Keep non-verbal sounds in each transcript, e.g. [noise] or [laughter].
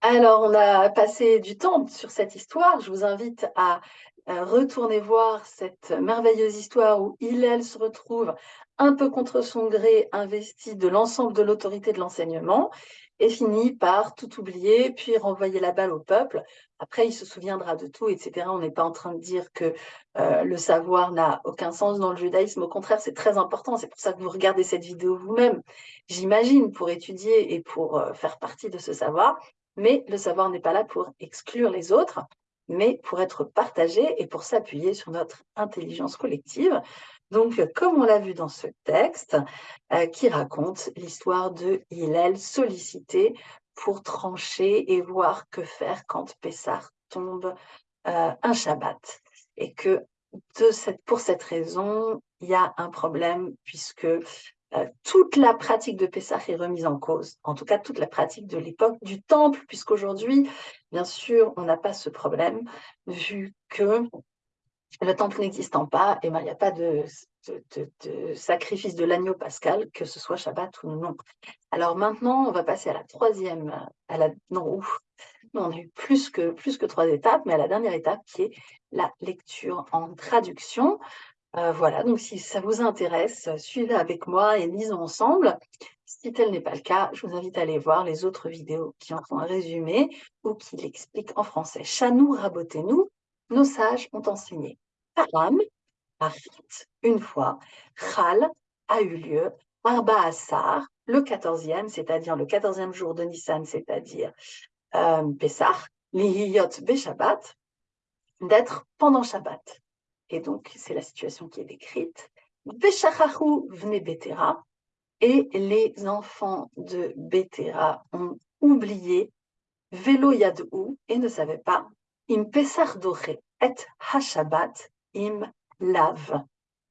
Alors, on a passé du temps sur cette histoire. Je vous invite à retourner voir cette merveilleuse histoire où Hillel se retrouve un peu contre son gré investi de l'ensemble de l'autorité de l'enseignement et finit par tout oublier, puis renvoyer la balle au peuple. Après, il se souviendra de tout, etc. On n'est pas en train de dire que euh, le savoir n'a aucun sens dans le judaïsme. Au contraire, c'est très important. C'est pour ça que vous regardez cette vidéo vous-même, j'imagine, pour étudier et pour euh, faire partie de ce savoir. Mais le savoir n'est pas là pour exclure les autres, mais pour être partagé et pour s'appuyer sur notre intelligence collective. Donc, comme on l'a vu dans ce texte, euh, qui raconte l'histoire de Hillel sollicité pour trancher et voir que faire quand Pessah tombe euh, un Shabbat. Et que pour cette raison, il y a un problème puisque euh, toute la pratique de Pessah est remise en cause, en tout cas toute la pratique de l'époque du Temple, puisqu'aujourd'hui, bien sûr, on n'a pas ce problème, vu que le temple n'existant pas, et ben, il n'y a pas de, sacrifice de l'agneau pascal, que ce soit Shabbat ou non. Alors maintenant, on va passer à la troisième, à la, non, on a eu plus que, plus que trois étapes, mais à la dernière étape qui est la lecture en traduction. Euh, voilà, donc si ça vous intéresse, suivez avec moi et lisons ensemble. Si tel n'est pas le cas, je vous invite à aller voir les autres vidéos qui en font un résumé ou qui l'expliquent en français. Chanou, rabotez-nous, nos sages ont enseigné. Param, Arrit, une fois, Chal a eu lieu, Arba Assar, le quatorzième, c'est-à-dire le quatorzième jour de Nissan, c'est-à-dire euh, Pessah, Lihiyot Beshabbat, d'être pendant Shabbat. Et donc, c'est la situation qui est décrite. Beshachahu vne Betera, et les enfants de Betera ont oublié Velo Yadou et ne savaient pas Im Pesach et Hashabat im lave.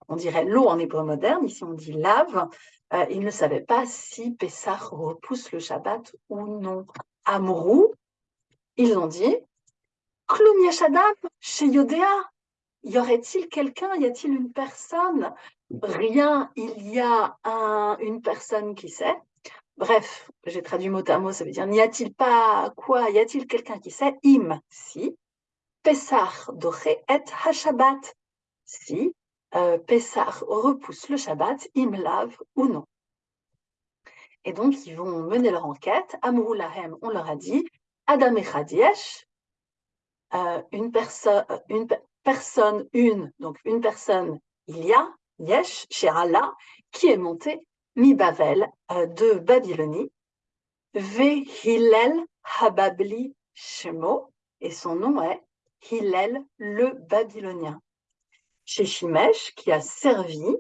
On dirait l'eau en hébreu moderne, ici on dit lave. Euh, ils ne savaient pas si Pessah repousse le Shabbat ou non. Amrou, ils ont dit Klum Yashadam chez Yodéa. Y aurait-il quelqu'un, y a-t-il une personne? Rien, il y a une personne qui sait. Bref, j'ai traduit mot à mot, ça veut dire n'y a-t-il pas quoi Y a-t-il quelqu'un qui sait? Im, si. Pessah doré et Hashabat, si euh, repousse le Shabbat, lave ou non. Et donc, ils vont mener leur enquête. Amrou on leur a dit, Adam Echadiesh, euh, une, personne, une personne, une, donc une personne, il y a, Yesh, chez Allah, qui est monté mi Bavel euh, de Babylonie, Ve Hillel Hababli Shemo, et son nom est Hillel le Babylonien. Chez Shimesh, qui a servi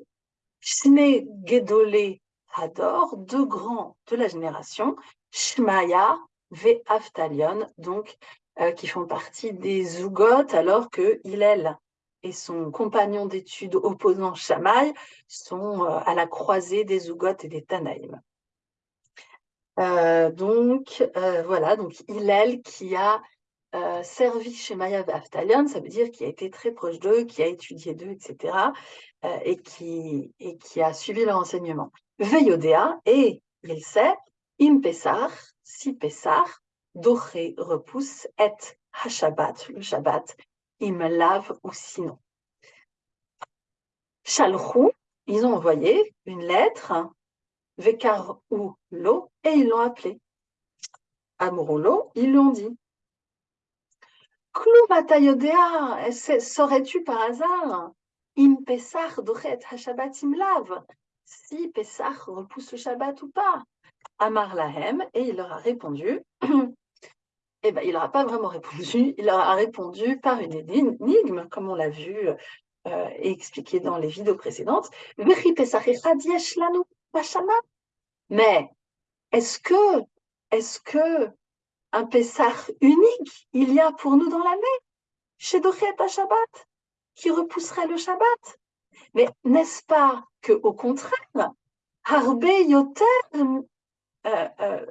Shne Gedolé Hador, deux grands de la génération, Shmaya ve Aftalion, donc euh, qui font partie des Zougot, alors que Hillel et son compagnon d'études opposant Shamaï sont euh, à la croisée des Zougot et des Tanaïm. Euh, donc voilà, donc Hillel qui a servi chez Maya Aftalion, ça veut dire qu'il a été très proche d'eux, qui a étudié d'eux, etc., et, qui, et qui a suivi leur enseignement. Veyodea, et il sait, im Pessar, si Pessar, doré repousse, et Hashabat, le Shabbat, im lave ou sinon. Shalchou, ils ont envoyé une lettre, Vekar ou lo, et ils l'ont appelé. Amouroulo, ils l'ont dit. Yodea, saurais-tu par hasard Im Pesach dochet Hashabbat imlav Si Pesach repousse le Shabbat ou pas? Amar Lahem, et il leur a répondu. [clears throat] eh ben, il n'aura pas vraiment répondu, il leur a répondu par une énigme, comme on l'a vu euh, et expliqué dans les vidéos précédentes. Mais est-ce que, est-ce que un Pessah unique il y a pour nous dans l'année, chez Dochet Shabbat, qui repousserait le Shabbat? Mais n'est-ce pas que au contraire,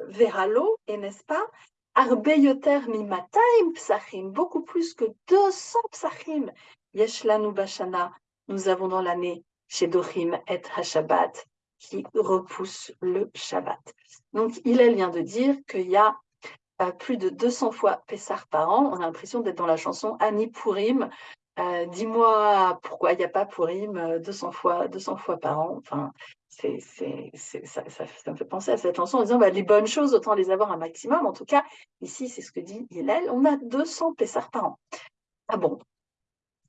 Veralo, et n'est-ce pas, Harbe Yoter Mimataim Psachim, beaucoup plus que 200 Psachim, Yeshlanu Bashana, nous avons dans l'année chez Dochim et Hashabbat, qui repousse le Shabbat. Donc, il vient de dire qu'il y a plus de 200 fois Pessar par an. On a l'impression d'être dans la chanson Annie Pourim. Euh, dis-moi pourquoi il n'y a pas Pourim 200 fois, 200 fois par an. Enfin, ça, me fait penser à cette chanson en disant bah, les bonnes choses, autant les avoir un maximum. En tout cas, ici, c'est ce que dit Hillel, on a 200 Pessar par an. Ah bon?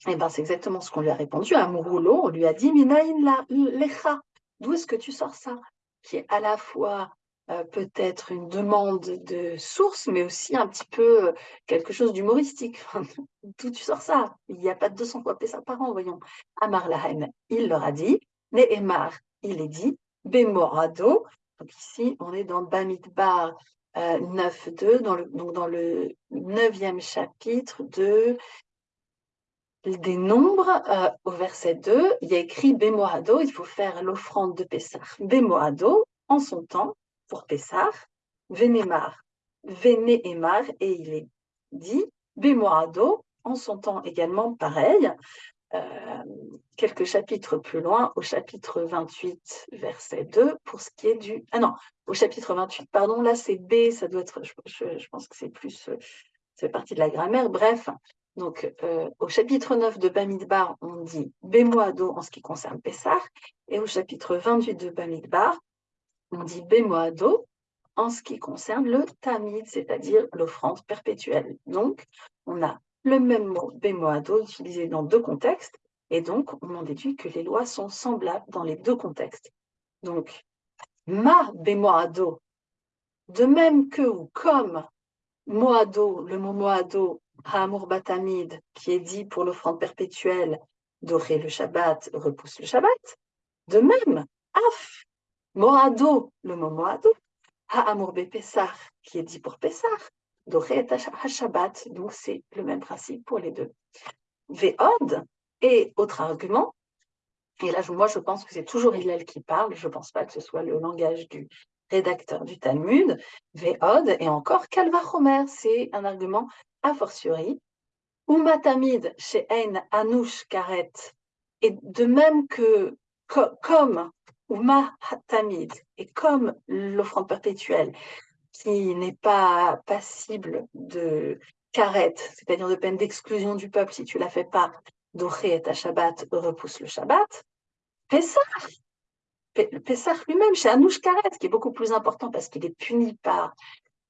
Eh bien, c'est exactement ce qu'on lui a répondu à Mouroulo. On lui a dit Minaïn la lecha. D'où est-ce que tu sors ça Qui est à la fois euh, peut-être une demande de source, mais aussi un petit peu euh, quelque chose d'humoristique. [laughs] D'où tu sors ça? Il n'y a pas de 200 fois ça par an, voyons. Amar Lahem, il leur a dit. Nehemar, il est dit. Bemorado. Donc ici, on est dans Bamidbar euh, 9.2, dans le, donc dans le neuvième chapitre de des nombres, euh, au verset 2, il y a écrit Bemoado, il faut faire l'offrande de Pessah. Bemoado, en son temps, pour Pessah, Vénémar, Vénéemar, et il est dit, Bémoado, en son temps également pareil, euh, quelques chapitres plus loin, au chapitre 28, verset 2, pour ce qui est du... Ah non, au chapitre 28, pardon, là c'est B, ça doit être, je, pense que c'est plus, c'est partie de la grammaire, bref. Donc, euh, au chapitre 9 de Bamidbar, on dit Bémoado en ce qui concerne Pessah, et au chapitre 28 de Bamidbar, on dit Bémoado en ce qui concerne le tamid, c'est-à-dire l'offrande perpétuelle. Donc, on a le même mot Bémoado utilisé dans deux contextes, et donc on en déduit que les lois sont semblables dans les deux contextes. Donc, ma Bémoado, de même que ou comme Moado, le mot Moado, Ha'amur Batamid, qui est dit pour l'offrande perpétuelle, dorer le Shabbat, repousse le Shabbat, de même, Af, Moado, le mot Moado, Ha'amur Pessah, qui est dit pour Pessah, Doré et Shabbat, donc c'est le même principe pour les deux. Ve'od, et autre argument, et là moi je pense que c'est toujours Hillel qui parle, je ne pense pas que ce soit le langage du rédacteur du Talmud, Ve'od, et encore Kalvachomer, c'est un argument a fortiori, Umatamid chez Ein Anouch Karet, et de même que comme ou tamid, et comme l'offrande perpétuelle, qui n'est pas passible de karet, c'est-à-dire de peine d'exclusion du peuple si tu la fais pas, doré et à Shabbat repousse le Shabbat, Pessah, Pessah lui-même, chez Anouch Karet, qui est beaucoup plus important parce qu'il est puni par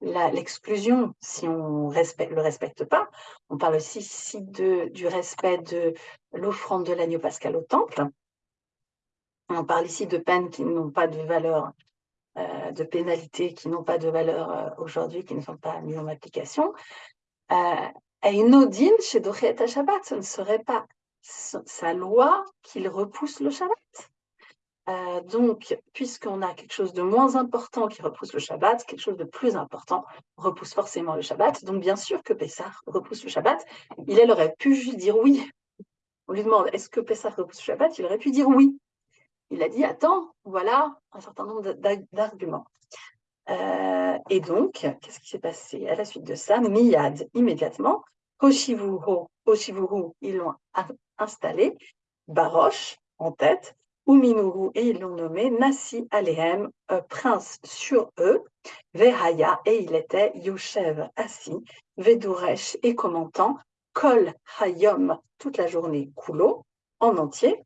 l'exclusion si on ne le respecte pas. On parle aussi ici de, du respect de l'offrande de l'agneau pascal au temple. On parle ici de peines qui n'ont pas de valeur, euh, de pénalités qui n'ont pas de valeur euh, aujourd'hui, qui ne sont pas mises en application. Euh, et une odine chez Shabbat, ce ne serait pas sa loi qu'il repousse le Shabbat. donc, puisqu'on a quelque chose de moins important qui repousse le Shabbat, quelque chose de plus important repousse forcément le Shabbat. Donc, bien sûr que Pessah repousse le Shabbat. Il aurait pu juste dire oui. On lui demande est-ce que Pessah repousse le Shabbat? Il aurait pu dire oui il a dit Attends, voilà un certain nombre d'arguments. Euh, et donc, qu'est-ce qui s'est passé à la suite de ça? Miyad, immédiatement, Hoshivuhu, ils l'ont installé, Baroche, en tête, Uminuru, et ils l'ont nommé Nasi Alehem, prince sur eux, Vehaya, et il était Yoshev, assis, Veduresh, et commentant, Kol Hayom, toute la journée, Kulo, en entier,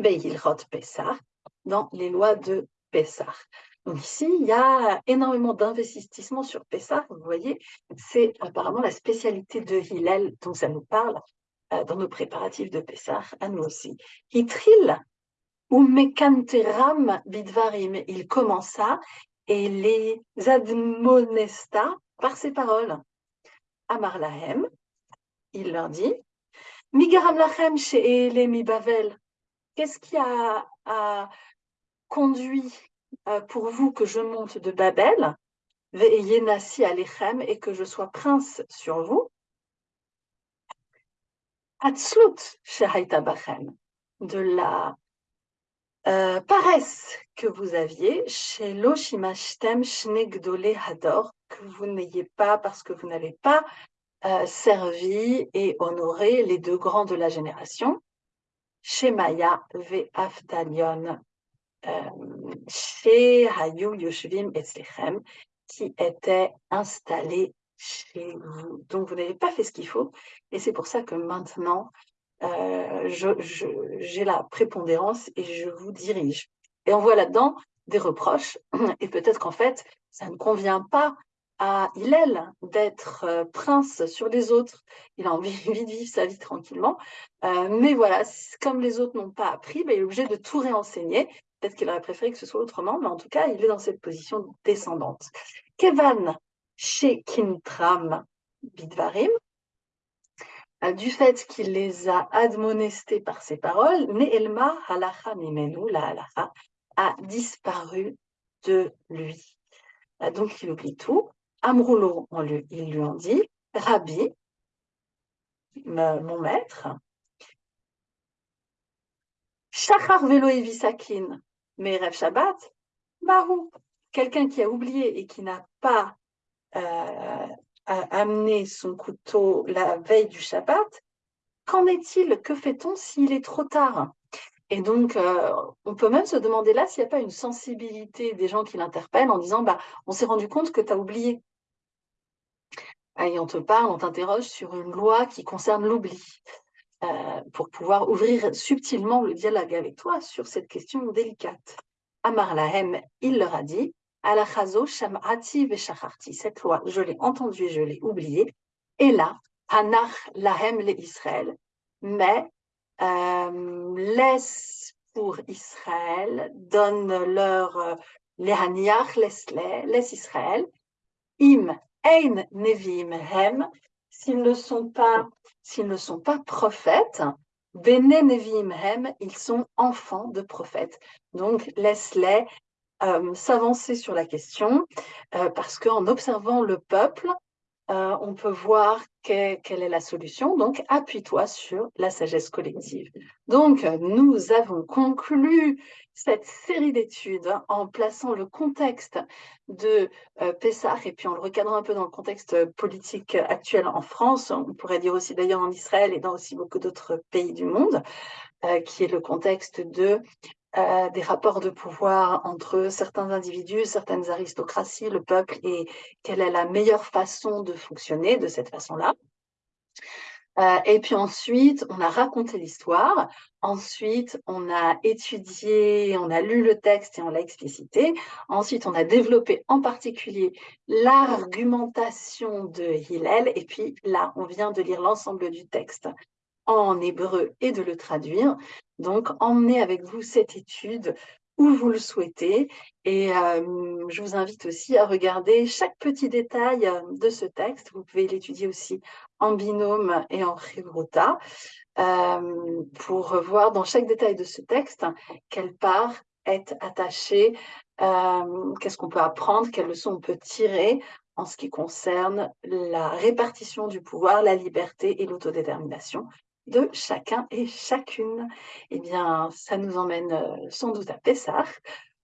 Beilhot Pessah, dans les lois de Pessah. Donc ici, il y a énormément d'investissements sur Pessah. Vous voyez, c'est apparemment la spécialité de Hillel dont ça nous parle euh, dans nos préparatifs de Pessah, à nous aussi. Ou Bidvarim, il commença et les admonesta par ses paroles. Amar Lahem, il leur dit, Migaram Lachem chez Bavel, Qu'est-ce qui a, conduit euh, pour vous que je monte de Babel, Alechem, et que je sois prince sur vous? Atzlut Bachem, de la euh, paresse que vous aviez chez Loshimashtem Shnegdole Hador, que vous n'ayez pas parce que vous n'avez pas euh, servi et honoré les deux grands de la génération. Shemaya ve Avdalion, chez Hayu Yoshvim Etzlechem, qui était installé chez vous. Donc, vous n'avez pas fait ce qu'il faut. Et c'est pour ça que maintenant, euh, j'ai la prépondérance et je vous dirige. Et on voit là-dedans des reproches. Et peut-être qu'en fait, ça ne convient pas à Hillel d'être euh, prince sur les autres. Il a envie [laughs] de vivre sa vie tranquillement. Euh, mais voilà, comme les autres n'ont pas appris, ben, il est obligé de tout réenseigner. Peut-être qu'il aurait préféré que ce soit autrement, mais en tout cas, il est dans cette position descendante. Kevan Shekintram Bidvarim, euh, du fait qu'il les a admonestés par ses paroles, Ne'elma halacha mimenu, la halacha, a disparu de lui. Donc il oublie tout. Amroulo, lui, ils lui ont dit, Rabbi, mon maître, Shachar velo evisakin, Merev Shabbat, Mahou, quelqu'un qui a oublié et qui n'a pas euh, amené son couteau la veille du Shabbat, qu'en est-il Que fait-on s'il est trop tard? Et donc, euh, on peut même se demander là s'il n'y a pas une sensibilité des gens qui l'interpellent en disant bah, on s'est rendu compte que tu as oublié. Et on te parle, on t'interroge sur une loi qui concerne l'oubli, euh, pour pouvoir ouvrir subtilement le dialogue avec toi sur cette question délicate. Amar Lahem, il leur a dit Alachazo Sham'ati Veshacharti. Cette loi, je l'ai entendue et je l'ai oubliée. Et là, Hanach Lahem le Israël. Mais euh, laisse pour Israël, donne leur euh, les haniach, laisse-les, laisse Israël. Im ein nevim hem, s'ils ne sont pas, prophètes, bene nevim hem, ils sont enfants de prophètes. Donc laisse-les euh, s'avancer sur la question, euh, parce qu'en observant le peuple, euh, on peut voir quelle est la solution. Donc, appuie-toi sur la sagesse collective. Donc, nous avons conclu cette série d'études en plaçant le contexte de euh, Pessah et puis en le recadrant un peu dans le contexte politique actuel en France, on pourrait dire aussi d'ailleurs en Israël et dans aussi beaucoup d'autres pays du monde, euh, qui est le contexte de euh, des rapports de pouvoir entre certains individus, certaines aristocraties, le peuple, et quelle est la meilleure façon de fonctionner de cette façon-là. Euh, et puis ensuite, on a raconté l'histoire. Ensuite, on a étudié, on a lu le texte et on l'a explicité. Ensuite, on a développé en particulier l'argumentation de Hillel. Et puis là, on vient de lire l'ensemble du texte en hébreu et de le traduire. Donc, emmenez avec vous cette étude où vous le souhaitez. Et euh, je vous invite aussi à regarder chaque petit détail euh, de ce texte. Vous pouvez l'étudier aussi en binôme et en chivrota euh, pour voir dans chaque détail de ce texte quelle part est attachée, qu'est-ce qu'on peut apprendre, quelles leçons on peut tirer en ce qui concerne la répartition du pouvoir, la liberté et l'autodétermination de chacun et chacune. Eh bien, ça nous emmène euh, sans doute à Pessah,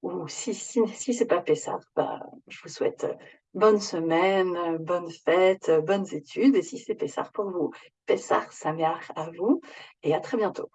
ou si, si, si ce n'est pas Pessah, bah, je vous souhaite euh, bonne semaine, euh, bonne fête, bonnes études, et si c'est Pessah pour vous, Pessah, ça à vous, et à très bientôt.